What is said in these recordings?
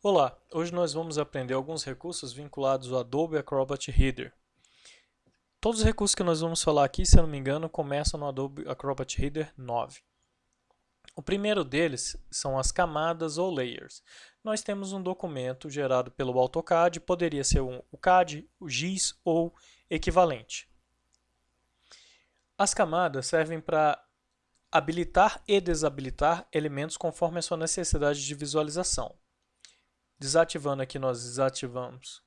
Olá, hoje nós vamos aprender alguns recursos vinculados ao Adobe Acrobat Reader. Todos os recursos que nós vamos falar aqui, se eu não me engano, começam no Adobe Acrobat Reader 9. O primeiro deles são as camadas ou layers. Nós temos um documento gerado pelo AutoCAD, poderia ser um, o CAD, o GIS ou equivalente. As camadas servem para habilitar e desabilitar elementos conforme a sua necessidade de visualização. Desativando aqui, nós desativamos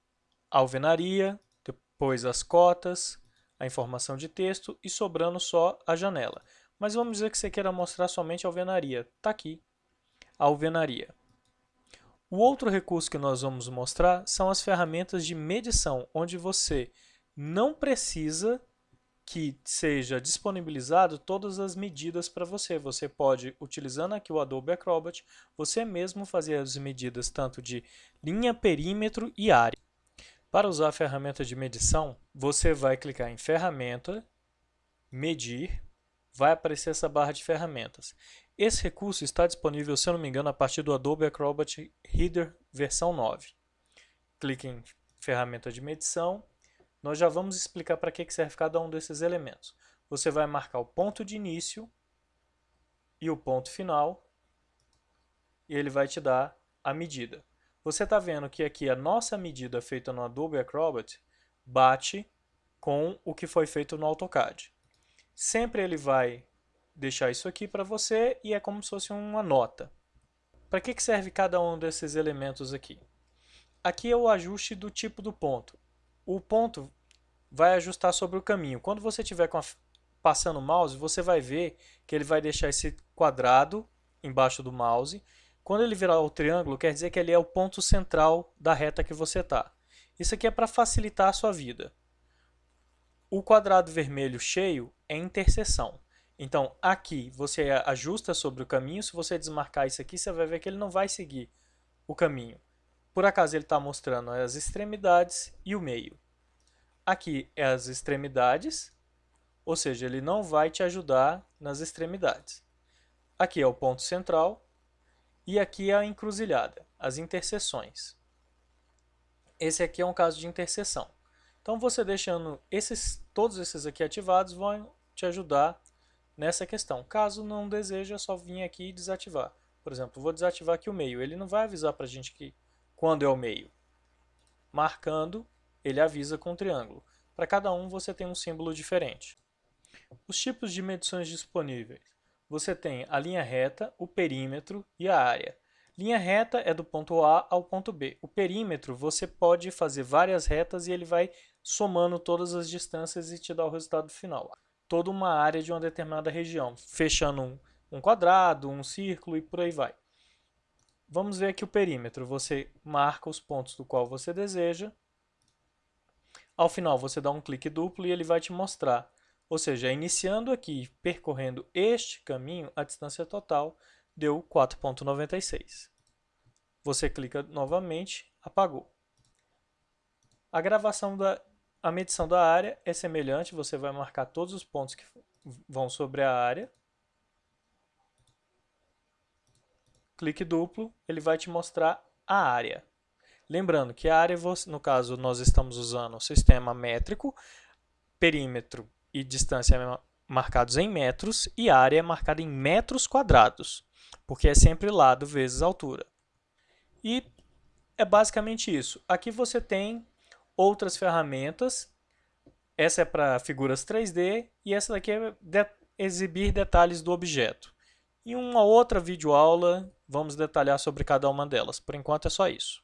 a alvenaria, depois as cotas, a informação de texto e sobrando só a janela. Mas vamos dizer que você queira mostrar somente a alvenaria. Está aqui, a alvenaria. O outro recurso que nós vamos mostrar são as ferramentas de medição, onde você não precisa que seja disponibilizado todas as medidas para você. Você pode, utilizando aqui o Adobe Acrobat, você mesmo fazer as medidas tanto de linha, perímetro e área. Para usar a ferramenta de medição, você vai clicar em Ferramenta, Medir, vai aparecer essa barra de ferramentas. Esse recurso está disponível, se eu não me engano, a partir do Adobe Acrobat Reader versão 9. Clique em Ferramenta de Medição nós já vamos explicar para que serve cada um desses elementos. Você vai marcar o ponto de início e o ponto final, e ele vai te dar a medida. Você está vendo que aqui a nossa medida feita no Adobe Acrobat bate com o que foi feito no AutoCAD. Sempre ele vai deixar isso aqui para você e é como se fosse uma nota. Para que serve cada um desses elementos aqui? Aqui é o ajuste do tipo do ponto o ponto vai ajustar sobre o caminho. Quando você estiver passando o mouse, você vai ver que ele vai deixar esse quadrado embaixo do mouse. Quando ele virar o triângulo, quer dizer que ele é o ponto central da reta que você está. Isso aqui é para facilitar a sua vida. O quadrado vermelho cheio é interseção. Então, aqui você ajusta sobre o caminho. Se você desmarcar isso aqui, você vai ver que ele não vai seguir o caminho. Por acaso ele está mostrando as extremidades e o meio. Aqui é as extremidades, ou seja, ele não vai te ajudar nas extremidades. Aqui é o ponto central e aqui é a encruzilhada, as interseções. Esse aqui é um caso de interseção. Então você deixando esses, todos esses aqui ativados vão te ajudar nessa questão. Caso não deseje, é só vir aqui e desativar. Por exemplo, vou desativar aqui o meio. Ele não vai avisar para a gente que quando é o meio. Marcando, ele avisa com o triângulo. Para cada um você tem um símbolo diferente. Os tipos de medições disponíveis. Você tem a linha reta, o perímetro e a área. Linha reta é do ponto A ao ponto B. O perímetro você pode fazer várias retas e ele vai somando todas as distâncias e te dá o resultado final. Toda uma área de uma determinada região, fechando um, um quadrado, um círculo e por aí vai. Vamos ver aqui o perímetro. Você marca os pontos do qual você deseja. Ao final, você dá um clique duplo e ele vai te mostrar. Ou seja, iniciando aqui, percorrendo este caminho, a distância total deu 4.96. Você clica novamente, apagou. A gravação da a medição da área é semelhante, você vai marcar todos os pontos que vão sobre a área. clique duplo, ele vai te mostrar a área. Lembrando que a área, no caso, nós estamos usando o sistema métrico, perímetro e distância marcados em metros e área é marcada em metros quadrados, porque é sempre lado vezes altura. E é basicamente isso. Aqui você tem outras ferramentas. Essa é para figuras 3D e essa daqui é de exibir detalhes do objeto. Em uma outra videoaula, vamos detalhar sobre cada uma delas. Por enquanto é só isso.